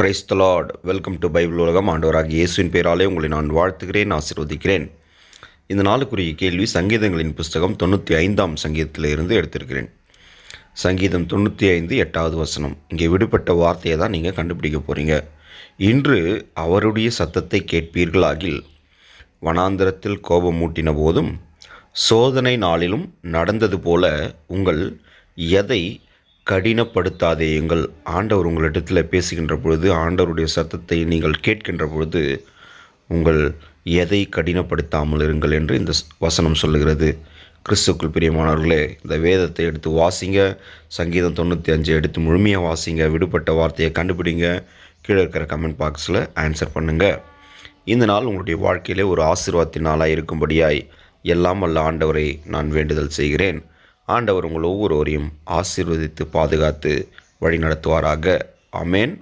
Praise the lord welcome to Bible உலகம். ஆண்டவராக இயேசுவின் பேராலே உங்களை நான் வாழ்த்துகிறேன் ஆசிர்வதிக்கிறேன். இந்த நாளுக்குரிய கேள்வி சங்கீதங்களின் புஸ்தகம் தொண்ணூற்றி ஐந்தாம் சங்கீதத்திலிருந்து எடுத்திருக்கிறேன். சங்கீதம் தொண்ணூற்றி ஐந்து எட்டாவது வசனம். இங்கே விடுபட்ட வார்த்தையை தான் நீங்கள் கண்டுபிடிக்க போகிறீங்க இன்று அவருடைய சத்தத்தை கேட்பீர்களாகில் வனாந்திரத்தில் கோபம் மூட்டின போதும் சோதனை நாளிலும் நடந்தது போல உங்கள் எதை கடினப்படுத்தாதேயுங்கள் ஆண்டவர் உங்களிடத்தில் பேசுகின்ற பொழுது ஆண்டவருடைய சத்தத்தை நீங்கள் கேட்கின்ற பொழுது உங்கள் எதை கடினப்படுத்தாமல் இருங்கள் என்று இந்த வசனம் சொல்லுகிறது. கிறிஸ்துக்குள் பிரியமானவர்களே இந்த வேதத்தை எடுத்து வாசிங்க. சங்கீதம் தொண்ணூற்றி அஞ்சு எடுத்து முழுமையாக வாசிங்க. விடுபட்ட வார்த்தையை கண்டுபிடிங்க. கீழே இருக்கிற கமெண்ட் பாக்ஸில் ஆன்சர் பண்ணுங்கள் இந்த நாள் உங்களுடைய வாழ்க்கையிலே ஒரு ஆசீர்வாதத்தின் நாளாக இருக்கும்படியாய் எல்லாம் வல்ல ஆண்டவரை நான் வேண்டுதல் செய்கிறேன். ஆண்டவர் உங்கள் ஒவ்வொருவரையும் ஆசீர்வதித்து பாதுகாத்து வழி நடத்துவாராக அமேன்